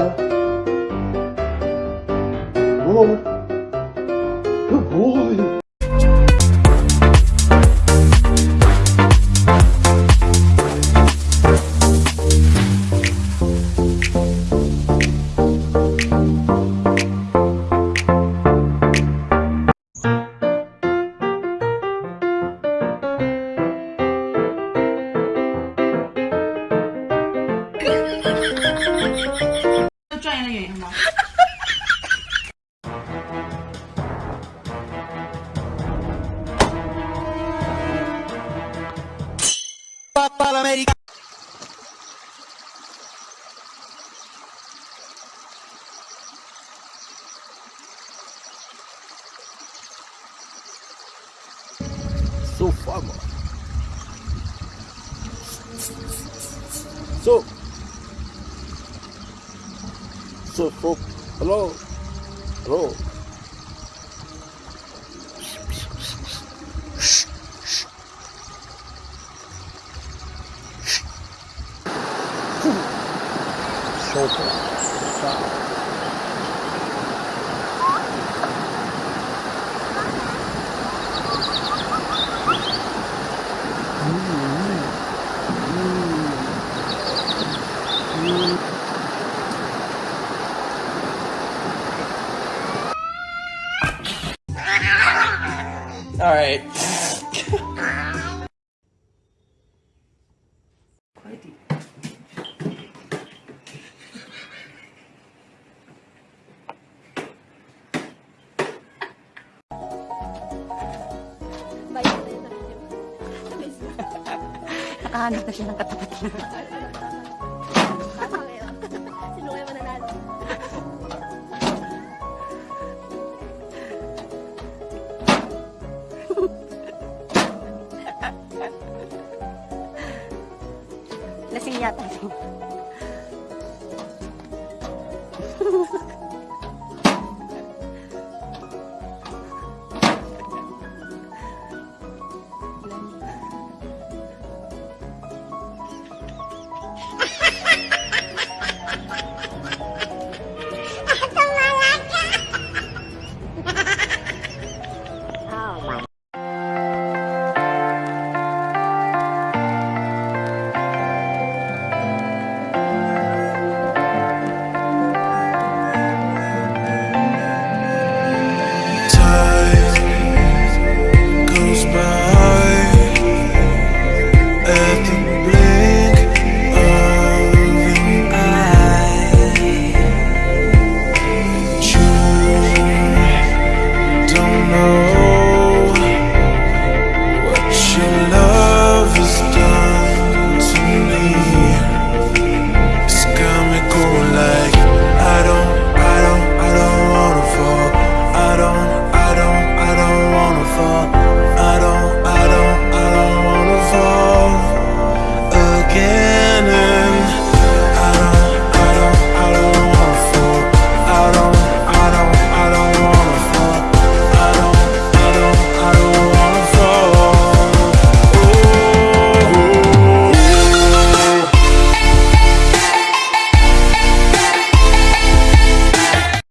O Vamos, vamos. Boy. Thank you. so far more. So, so for hello, hello. far. いああ、私なんか食べてる。Lasing yata.